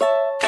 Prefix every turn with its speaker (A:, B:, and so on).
A: you